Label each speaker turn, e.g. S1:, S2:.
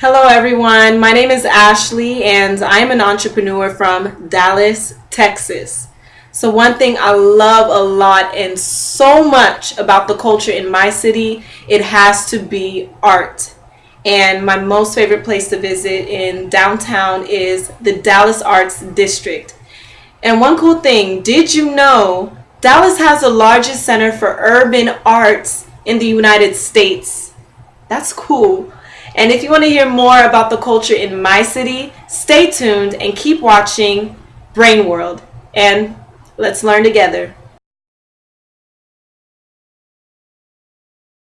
S1: Hello, everyone. My name is Ashley, and I'm an entrepreneur from Dallas, Texas. So, one thing I love a lot and so much about the culture in my city, it has to be art. And my most favorite place to visit in downtown is the Dallas Arts District. And one cool thing, did you know Dallas has the largest center for urban arts in the United States? That's cool. And if you want to hear more about the culture in my city, stay tuned and keep watching Brain World. And let's learn together.